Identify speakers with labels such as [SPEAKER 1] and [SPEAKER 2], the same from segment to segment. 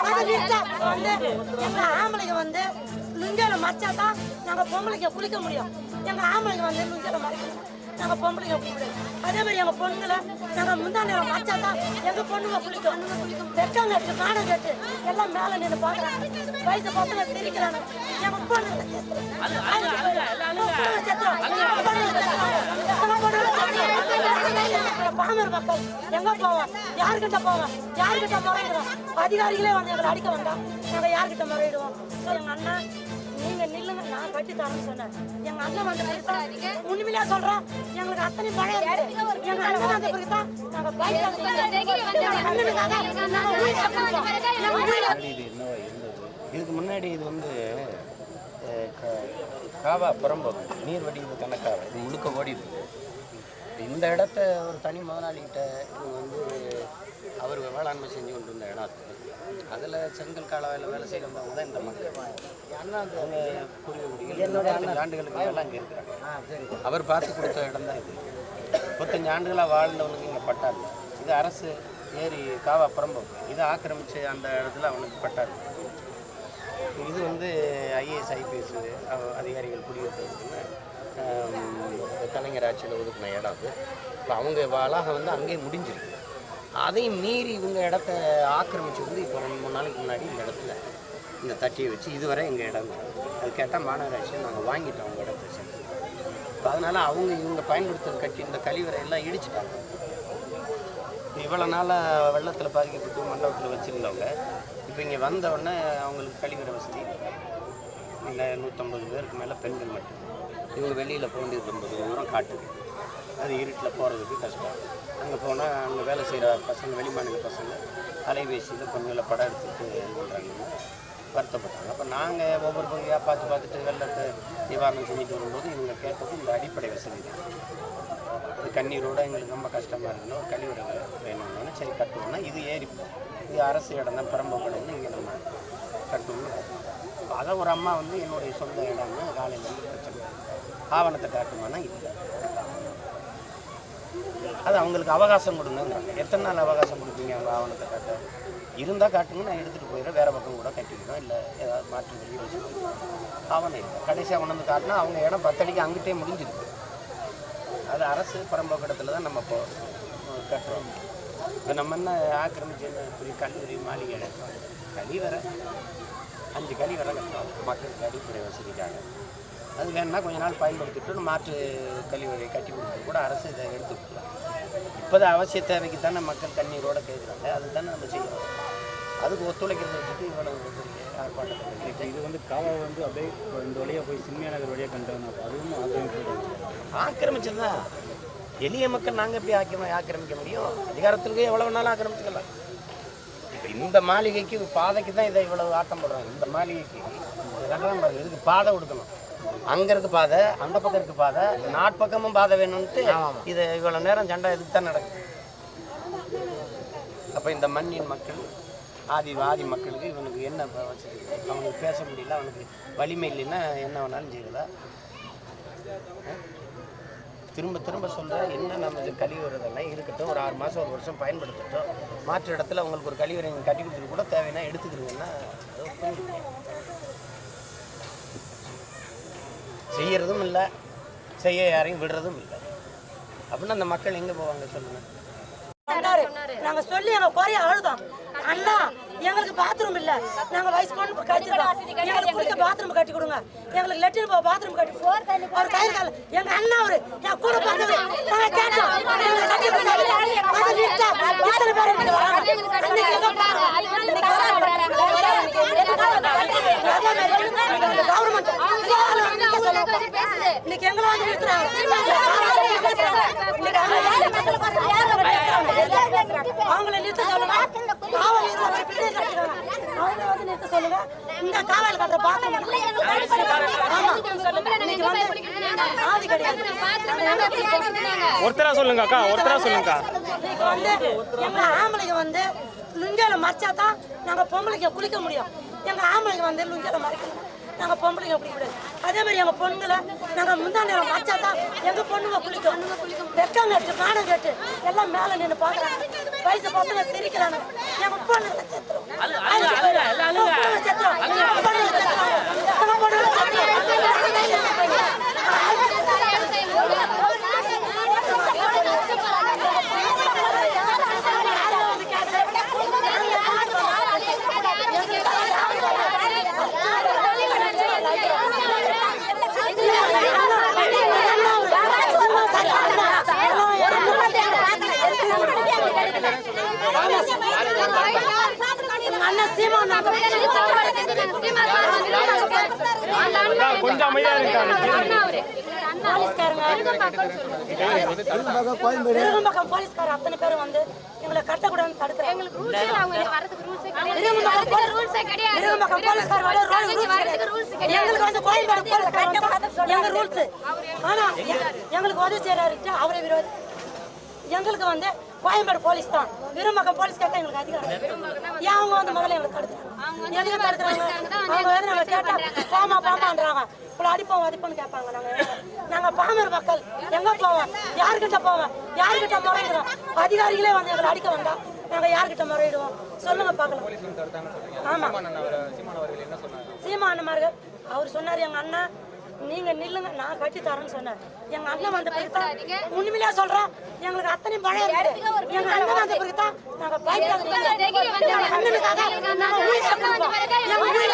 [SPEAKER 1] வந்து எங்க ஆம்பளைங்க வந்து லுங்கியில மறைச்சா தான் நாங்க குளிக்க முடியும். எங்க ஆம்பளைங்க வந்து லுங்கியில மறைக்கணும் நாங்க பொம்பளைங்க அதே மாதிரி எங்க பொண்ணுங்களை நாங்க முந்தாண்டியில மறைச்சா தான் எங்க பொண்ணுங்க குளிக்கும் வெக்கம் கட்டு காணம் கட்டு. எல்லாம் மேல நின்று பாக்குறாங்க. வயசு பசங்க சிரிக்கிறாங்க. எங்க பொண்ணுங்களை பாமர் மக்கள் எங்க போவோம் யாருக்கிட்ட போவோம் யாருக்கிட்ட முறையிடுவோம் அதிகாரிகளே வந்து எங்களை அடிக்க வந்தோம் நாங்க யார்கிட்ட முறையிடுவோம்? ஸோ எங்க அண்ணன் நீங்க நில்லுங்க. நான் கட்டி தரேன்னு சொன்னேன். எங்க அண்ணன் வந்த உண்மையிலே சொல்றோம் எங்களுக்கு அத்தனை பழைய எங்க அண்ணன் வந்த பிறகு தான் நாங்க பைக்
[SPEAKER 2] இதுக்கு முன்னாடி இது வந்து காவா புறம்போக்கு நீர் வடிவு கணக்காக இது முழுக்க ஓடிது இந்த இடத்த ஒரு தனி முதலாளிகிட்ட இது வந்து அவர் வேளாண்மை செஞ்சு கொண்டு இருந்த இடம் அது. அதில் செங்கல் காலவாயில் வேலை செய்கிறவங்க தான் இந்த மக்கள். அவங்க பூர்வீக என்னுடைய ஆண்டுகளுக்கு மேலே அங்கே இருக்கிறாங்க. அவர் பார்த்து கொடுத்த இடம் தான் இது. முப்பத்தஞ்சு ஆண்டுகளாக வாழ்ந்தவனுக்கு இங்கே பட்டாரு. இது அரசு ஏரி காவா புறம்போக்கு. இதை ஆக்கிரமிச்சு அந்த இடத்துல அவனுக்கு பட்டாரு. இது வந்து ஐஏஎஸ் ஐபிஎஸ் அதிகாரிகள் குடியிருக்கிறதுக்குன்னு கலைஞர் ஆட்சியில் ஒதுக்கின இடம் அது. இப்போ அவங்க வளாகம் வந்து அங்கேயே முடிஞ்சிருக்கு. அதையும் மீறி இவங்க இடத்த ஆக்கிரமிச்சு வந்து இப்போ ரெண்டு மூணு நாளைக்கு முன்னாடி இந்த இடத்துல இந்த தட்டியை வச்சு இதுவரை எங்கள் இடம் அது கேட்டால் மாநகராட்சியை நாங்கள் வாங்கிட்டோம் அவங்க இடத்த சேர்த்து. இப்போ அதனால் அவங்க இவங்க பயன்படுத்துகிற கட்டி இந்த கழிவறை எல்லாம் இடிச்சிட்டாங்க. இவ்வளோ நாளாக வெள்ளத்தில் பாதிக்கப்பட்டு மண்டபத்தில் வச்சுருந்தவங்க இப்போ இங்கே வந்தவுடனே அவங்களுக்கு கழிவறை வசதி. இல்லை நூற்றம்பது பேருக்கு மேலே பெண்கள் மட்டும். இவங்க வெளியில் போக வேண்டியது ரொம்ப தூரம் காட்டுது அது இருட்டில் போகிறதுக்கு கஷ்டம். அங்கே போனால் அங்கே வேலை செய்கிற பசங்க வெளிமாநில பசங்க அலைபேசியில் பொண்ணுகளை படம் எடுத்துட்டு இது பண்ணுறாங்கன்னு வருத்தப்பட்டாங்க. அப்போ நாங்கள் ஒவ்வொரு பகுதியாக பார்த்து பார்த்துட்டு வெள்ளத்தை நிவாரணம் செஞ்சுட்டு வரும்போது இவங்க கேட்டது இந்த அடிப்படை வசதி தான். இது கண்ணீரோட எங்களுக்கு ரொம்ப கஷ்டமாக இருக்குன்னு ஒரு கழிவறை வேணும்னு சரி கட்டுவோம்னா இது ஏறி இது அரசு இடம் தான் பெரம்பக்கடம்னு இங்கே நம்ம கட்டணும்னு அதை ஒரு அம்மா வந்து என்னுடைய சொந்த இடம்னு காலையில் வந்து ஆவணத்தை காட்டுமானா இல்லை. அது அவங்களுக்கு அவகாசம் கொடுங்கிறாங்க எத்தனை நாள் அவகாசம் கொடுப்பீங்க அவங்க ஆவணத்தை காட்ட? இருந்தால் காட்டுங்க நான் எடுத்துகிட்டு போயிடுறேன். வேறு பக்கம் கூட கட்டிக்கிறோம் இல்லை ஏதாவது மாற்று வெளியே வச்சுக்கணும் ஆவணம் இல்லை. கடைசியாக கொண்டு காட்டினா அவங்க இடம் பத்தடிக்கு அங்கிட்டே முடிஞ்சிருக்கு. அது அரசு பரம்போக்கடத்தில் தான் நம்ம இப்போ கட்டுறோம். இப்போ நம்ம என்ன ஆக்கிரமிச்சு என்ன பெரிய கல்லூரி மாளிகை கட்டுறோம் கழிவறை அஞ்சு கழிவறை கட்டுறோம். மக்களுக்கு அடிப்படை வசதிக்காக. அது வேணும்னா கொஞ்ச நாள் பயன்படுத்திட்டு மாற்று கழிவறை கட்டி கொடுத்து கூட அரசு இதை எடுத்துக்கலாம் இப்போது அவசிய தேவைக்கு தானே மக்கள் தண்ணீரோட கேட்குறாங்க. அதுதானே நம்ம செய்யறோம் அதுக்கு ஒத்துழைக்கிறத வச்சுட்டு இவ்வளவு
[SPEAKER 3] இப்போ இது வந்து காவா வந்து அப்படியே இந்த வழியாக போய் சின்மியா நகர் வழியாக கண்டாங்க அதுவும் ஆக்கிரமிப்பு
[SPEAKER 2] ஆக்கிரமிச்சது? தான் எளிய மக்கள் நாங்கள் எப்படி ஆக்கிரமி ஆக்கிரமிக்க முடியும்? அதிகாரத்திற்கு எவ்வளோ வேணாலும் ஆக்கிரமிச்சுக்கலாம்? இப்போ இந்த மாளிகைக்கு பாதைக்கு தான் இதை இவ்வளவு ஆட்டம் போடுறாங்க. இந்த மாளிகைக்கு இதுக்கு பாதை கொடுக்கணும். அங்க இருக்கு பாதை அந்த பக்கம் இருக்கு பாதை நாட்பக்கமும் பாதை வேணும்ட்டு இது இவ்வளவு நேரம் சண்டை இதுக்கு தான் நடக்குது? அப்ப இந்த மண்ணின் மக்கள் ஆதி ஆதி மக்களுக்கு இவனுக்கு என்ன வசதி அவனுக்கு பேச முடியல அவனுக்கு வலிமை இல்லைன்னா என்ன வேணாலும் செய்யறதா? திரும்ப திரும்ப சொல்கிறேன் என்ன நம்ம கழிவுறதெல்லாம் இருக்கட்டும் ஒரு ஆறு மாதம் ஒரு வருஷம் பயன்படுத்தட்டும் மாற்று இடத்துல உங்களுக்கு ஒரு கழிவறை கட்டி கொடுத்துட்டு கூட தேவைன்னா எடுத்துக்கிறீங்கன்னா செய்யறதும் இல்லை செய்ய யாரையும் விடுறதும் இல்லை. அப்படின்னா அந்த மக்கள் எங்கே போவாங்க சொல்லுங்கள்
[SPEAKER 1] வந்தாரு நாங்க சொல்லி எங்க குறைய அழுதோம். அண்ணா எங்களுக்கு பாத்ரூம் இல்ல. நாங்க வயசு பொண்ணு கட்டிருக்கோம் எங்களுக்கு குளிக்க பாத்ரூம் கட்டி கொடுங்க. எங்களுக்கு லெட்டின் போக பாத்ரூம் கட்டி அவர் கயிறு கால எங்க அண்ணா அவரு என் கூட பிறந்தது நாங்க கேட்டோம். இத்தனை பேர் இங்க வராங்க அன்னைக்கு எங்க போறோம் இன்னைக்கு கவர்மெண்ட் இன்னைக்கு எங்களை வந்து நிறுத்துறாங்க அவங்கள நிறுத்த சொல்லுங்க காவல் வந்து நிறுத்த சொல்லுங்க இந்த காவல் கட்டுற பாத்திரம்
[SPEAKER 3] ஒருத்தரா சொல்லுங்க அக்கா ஒருத்தரா
[SPEAKER 1] வந்து எங்க ஆம்பளைங்க வந்து லுங்கியில மறைச்சா தான் நாங்க பொம்பளைங்க குளிக்க முடியும் எங்க ஆம்பளைங்க வந்து லுங்கியில மறைக்கணும் நாங்கள் பொம்பளைங்க குளிக்க முடியாது அதே மாதிரி எங்கள் பொண்ணுங்களை நாங்கள் முந்தா நேரம் மறைச்சா தான் எங்கள் பொண்ணுங்க குளிக்கும். வெக்கம் கட்டு காணம் கட்டு எல்லாம் மேலே நின்று பார்க்குறாங்க வயசு பசங்க சிரிக்கிறாங்க. அண்ணன் சீமான்
[SPEAKER 3] கொஞ்சம் அமைதியா இருக்காங்க
[SPEAKER 1] போலீஸ்கார அத்தனை பேரும் வந்து எங்களை கட்டக்கூடாதுன்னு தடுக்கிறாங்க விருகம்பாக்கம் போலீஸ்கார வர ரூல்ஸ் கிடையாது எங்களுக்கு வந்து கோயம்பேடு போலீஸ்கார எங்க ரூல்ஸ் ஆனா எ- எங்களுக்கு உதவி செய்யறாரு அவரை விரோதி எங்களுக்கு வந்து கோயம்பேடு போலீஸ் தான். விரும்பக்கம் போலீஸ் கேட்டா எங்களுக்கு அதிகாரம் ஏன் அவங்க வந்து முதல்ல எங்களுக்கு தடுக்கிறாங்க எதுக்கு தடுக்கிறாங்க அவங்க வந்து நாங்க கேட்டா பாமா பாமான்றாங்க. இவ்வளோ அடிப்போம் அடிப்போம்னு கேட்பாங்க நாங்க. நாங்க பாமர் மக்கள். எங்க போவோம்? யார்கிட்ட போவோம்? யார்கிட்ட முறையிடுவோம்? அதிகாரிகளே வந்து எங்களை அடிக்க வந்தா நாங்க யார்கிட்ட முறையிடுவோம்? சொல்லுங்க பார்க்கலாம். ஆமா. சீமானமார்கள் அவர் சொன்னார் எங்க அண்ணன் நீங்க நில்லுங்க நான் கட்டி தரேன்னு சொன்னார் எங்க அண்ணன் வந்த பிறகு தான் உண்மையிலே சொல்றோம் எங்களுக்கு அத்தனை இருக்கு. எங்க அண்ணன் வந்த பிறகு தான் நாங்க அண்ணனுக்காக நாங்க உயிரை நாங்க உயிரை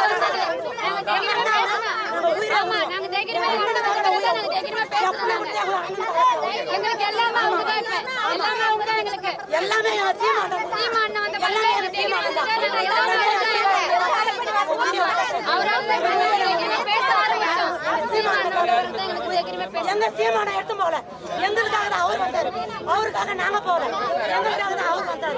[SPEAKER 1] எல்லாமே எங்க சீமான எடுத்து போல எங்களுக்காக தான் அவருக்காக நாங்க போல எங்களுக்காக அவர் வந்தாரு.